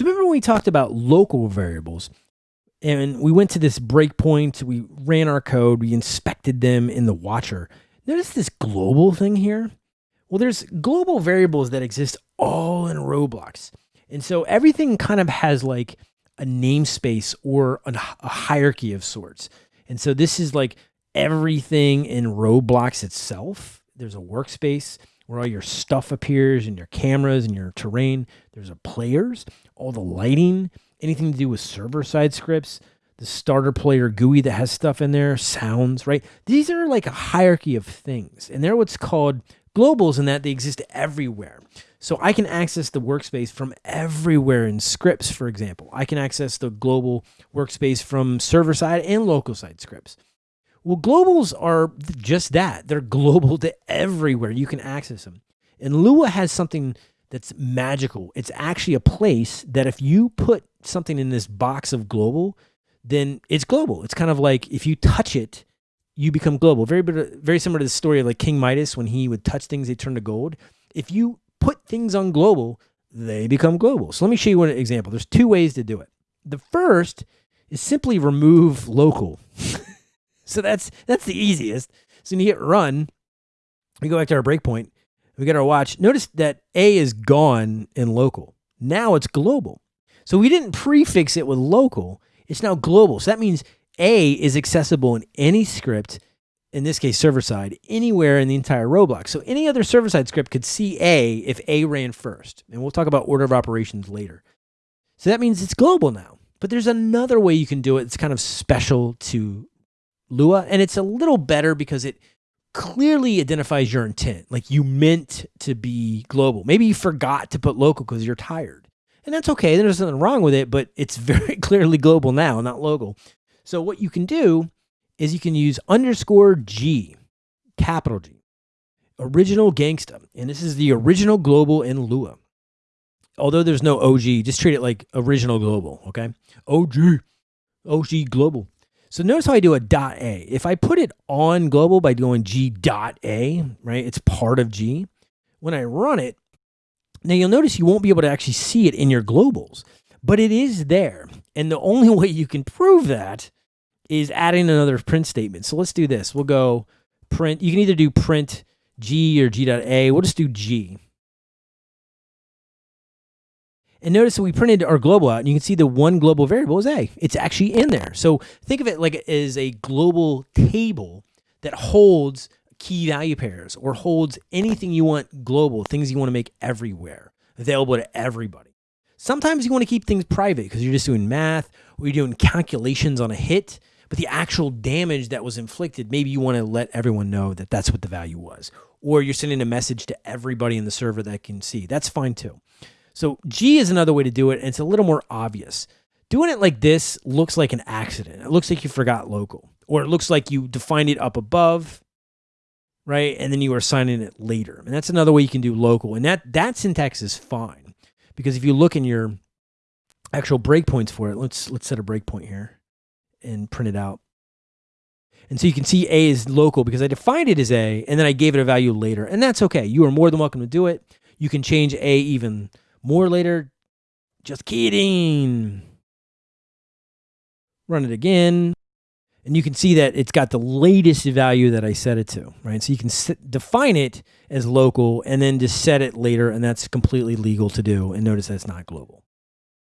So remember when we talked about local variables and we went to this breakpoint, we ran our code, we inspected them in the watcher. Notice this global thing here? Well, there's global variables that exist all in Roblox. And so everything kind of has like a namespace or a, a hierarchy of sorts. And so this is like everything in Roblox itself. There's a workspace where all your stuff appears and your cameras and your terrain. There's a players, all the lighting, anything to do with server side scripts, the starter player GUI that has stuff in there, sounds, right? These are like a hierarchy of things. And they're what's called globals in that they exist everywhere. So I can access the workspace from everywhere in scripts, for example. I can access the global workspace from server side and local side scripts. Well, globals are just that. They're global to everywhere. You can access them. And Lua has something that's magical. It's actually a place that if you put something in this box of global, then it's global. It's kind of like if you touch it, you become global. Very very similar to the story of like King Midas when he would touch things, they turn to gold. If you put things on global, they become global. So let me show you one example. There's two ways to do it. The first is simply remove local. so that's that's the easiest. So when you hit run, we go back to our breakpoint. We get our watch. Notice that A is gone in local. Now it's global. So we didn't prefix it with local. It's now global. So that means A is accessible in any script, in this case server side, anywhere in the entire Roblox. So any other server side script could see A if A ran first. And we'll talk about order of operations later. So that means it's global now. But there's another way you can do it. It's kind of special to Lua, and it's a little better because it clearly identifies your intent. Like you meant to be global. Maybe you forgot to put local because you're tired. And that's okay. There's nothing wrong with it, but it's very clearly global now, not local. So what you can do is you can use underscore G, capital G, original gangsta. And this is the original global in Lua. Although there's no OG, just treat it like original global, okay? OG, OG global. So notice how I do a dot A. If I put it on global by doing G dot A, right, it's part of G. When I run it, now you'll notice you won't be able to actually see it in your globals, but it is there. And the only way you can prove that is adding another print statement. So let's do this. We'll go print. You can either do print G or G dot A. We'll just do G. And notice we printed our global out and you can see the one global variable is A. It's actually in there. So think of it like as a global table that holds key value pairs or holds anything you want global, things you want to make everywhere, available to everybody. Sometimes you want to keep things private because you're just doing math or you're doing calculations on a hit, but the actual damage that was inflicted, maybe you want to let everyone know that that's what the value was. Or you're sending a message to everybody in the server that can see. That's fine too. So G is another way to do it, and it's a little more obvious. Doing it like this looks like an accident. It looks like you forgot local, or it looks like you defined it up above, right? And then you are assigning it later. And that's another way you can do local. And that that syntax is fine because if you look in your actual breakpoints for it, let's let's set a breakpoint here and print it out. And so you can see A is local because I defined it as A and then I gave it a value later. And that's okay. You are more than welcome to do it. You can change A even more later. Just kidding. Run it again. And you can see that it's got the latest value that I set it to, right? So you can set, define it as local and then just set it later, and that's completely legal to do. And notice that's not global.